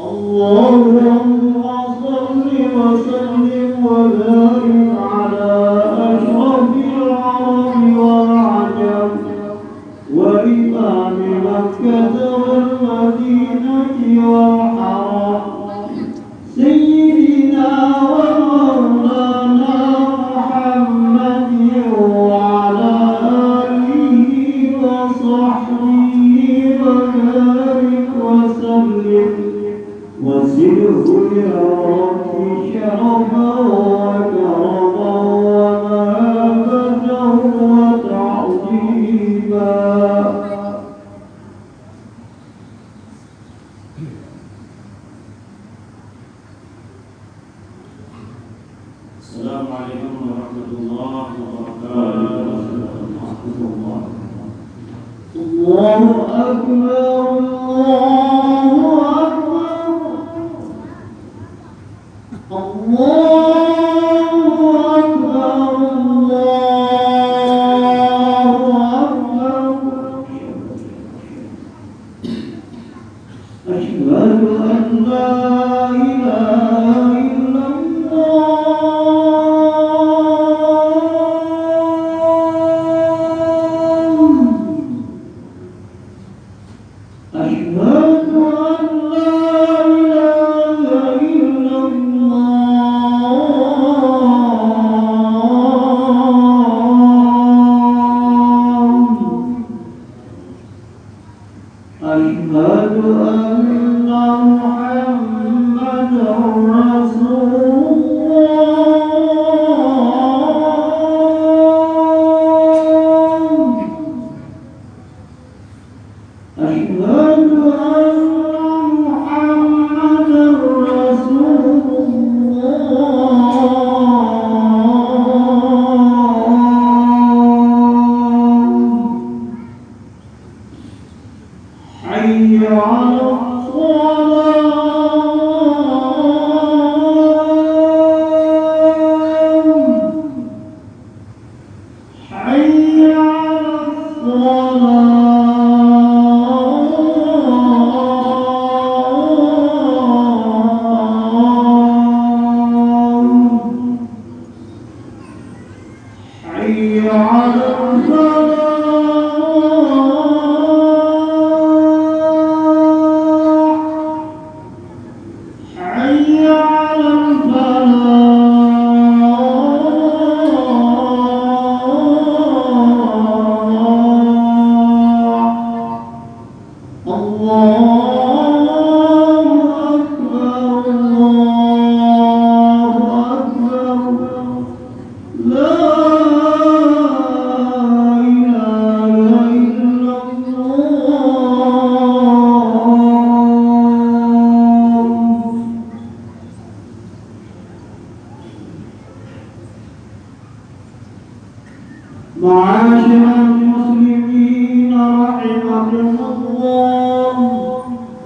اللهم صل وسلم وبارك السلام عليكم ورحمة الله وبركاته. الله أكبر الله أكبر. الله حي على الصلاة معاشر المسلمين رحمكم الله.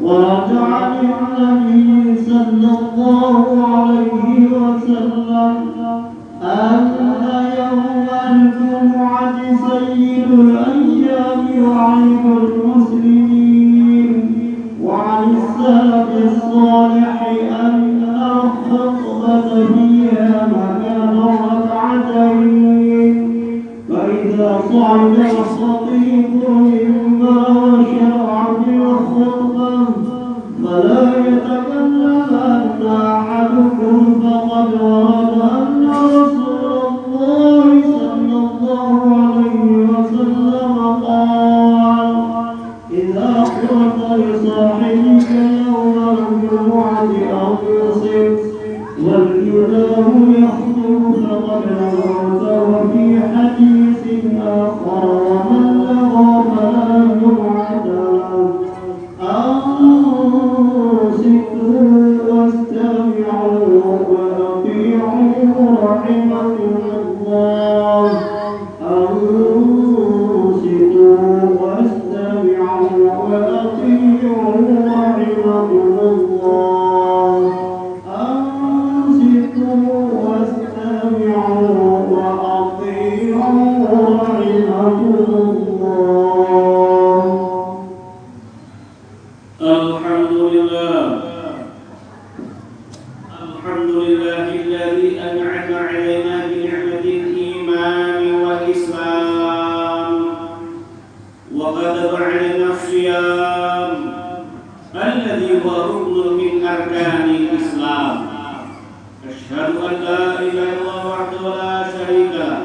ورجع للنبي صلى الله عليه وسلم أن يوم الجمعة سيد الأيام وعيد المسلمين. وعن السلف الصالح أن وأطيعوا رحمكم من أركان الإسلام أشهد أن لا إله إلا الله وحده لا شريك له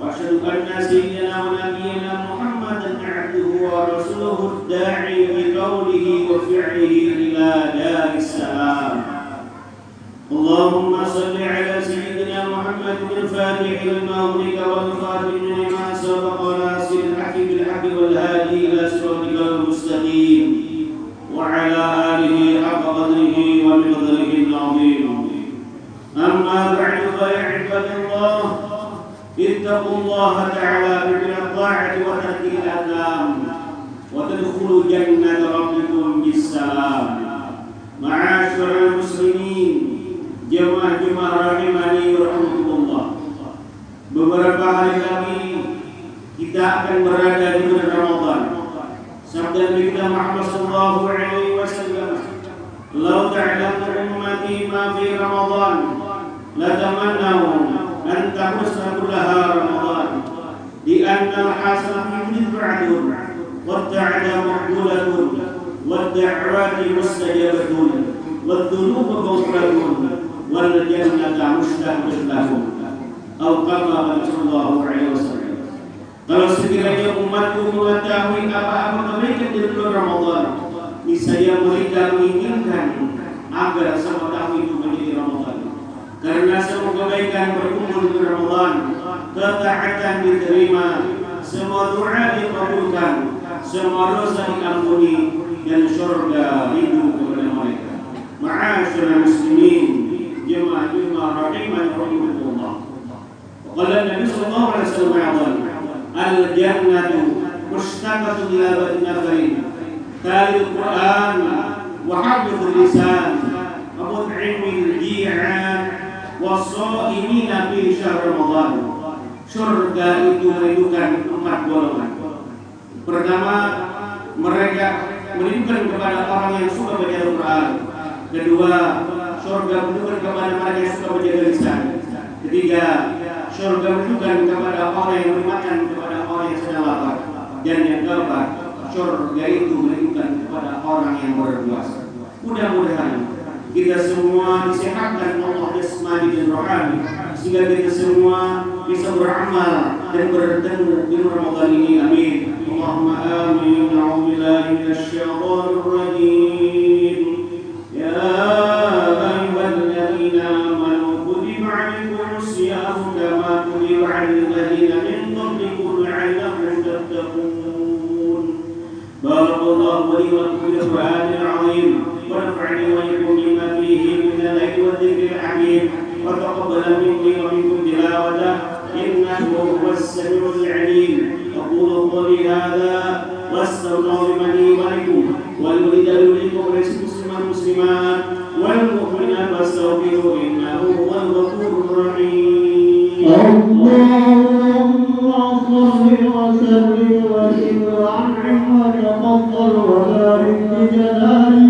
وأشهد أن سيدنا ونبينا محمدا عبده ورسوله الداعي بقوله وفعله إلى دار السلام. اللهم صل على سيدنا محمد الفاتح أغلق والخاتم الله تعالى بالطاعة وترك الأثام وتدخلوا جنة ربكم بالسلام معاشر المسلمين jemaah-jemaah rahimani warahmatullah beberapa hari lagi kita akan berada di anna al-hasanah yudh'adun wa ta'ala maqbulatun wa da'wati mustajabatun wa dhunubu maghfiratun والجنة مشتاق لهم أو كما قال صلى الله عليه وسلم Kalau sekiranya umatku mengetahui apa-apa kebaikan di bulan Ramadan, niscaya mereka menginginkan agar semua tahun itu menjadi Ramadan. Karena semua kebaikan berkumpul di bulan Ramadan, ketaatan diterima, semua doa dikabulkan, semua dosa diampuni, dan surga rindu kepada mereka. Ma'asyurah muslimin, جمع جمع رحيما رحمه الله وقال النبي صلى الله عليه وسلم ايضا الجنه مشتقه الى نفر تالي القران وحفظ اللسان ومطعم الجيعان والصائمين في شهر رمضان surga itu merindukan empat golongan pertama mereka merindukan kepada orang yang suka baca Al-Quran kedua surga menunjukkan kepada mereka yang suka menjaga lisan. Ketiga, surga menunjukkan kepada orang yang bermakan kepada orang yang sedang lapar. Dan yang keempat, surga itu menunjukkan kepada orang yang berpuasa. Mudah-mudahan kita semua disehatkan Allah jasmani dan rohani sehingga kita semua bisa beramal dan bertemu di Ramadan ini. Amin. Allahumma amin. في القران العظيم ونفعني واياكم بما فيه من الايه والذكر الحكيم وتقبل تلاوته انه هو السميع العليم. أقول قولي هذا واستغفر لي ولكم ولولد منكم مسلما مسلمات والمؤمنات فاستغفروا إنه هو الغفور الرحيم. اللهم صل وسلم وزد وتفضل وبارك بجلالك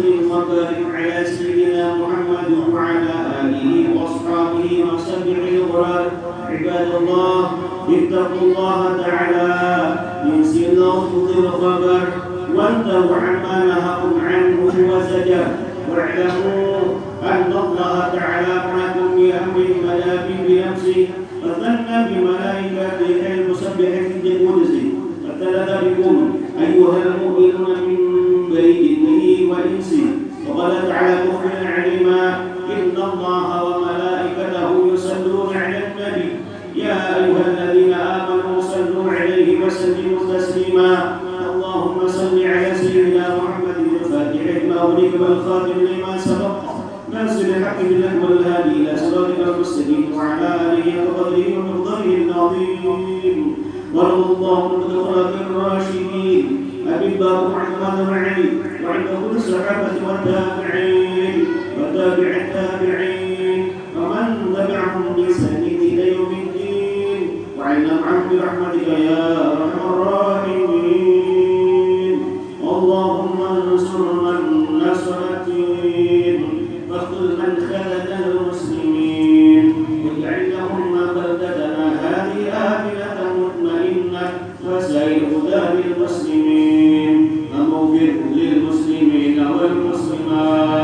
وسلم وبارك على سيدنا محمد وعلى آله وأصحابه وصحبه الغرار عباد الله اتقوا الله تعالى من سلوك الخبر وانتهوا عما نهاكم عنه وزجر. واعلموا أن الله تعالى معكم بامر ملاك بنفسه. فظن بملائكته المسبحه بالقدس. فابتلى بكم أيها المؤمنون من لما أغلق والخاتم لما سبق ناصر الحق بالله والهادي إلى صراطك المستقيم وعلى آله وقدره ومقداره العظيم وارض اللهم عن الخلفاء الراشدين أبي بكر وعثمان وعلي وعن كل الصحابة والتابعين وتابع التابعين ومن تبعهم بإحسان إلى يوم الدين وعنا معهم برحمتك يا أرحم الراحمين واخذل من خذل المسلمين. للمسلمين والمسلمات.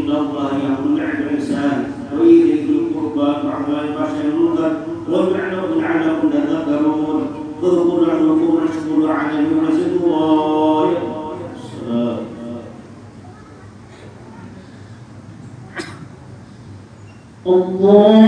إن الله يأمر عن الإنسان وإيذاء ذي القربى وعلى البشر المنكر ويعلم لعلكم تذكرون. اذكروا نعمكم ونشكروا على ونزل الله. الله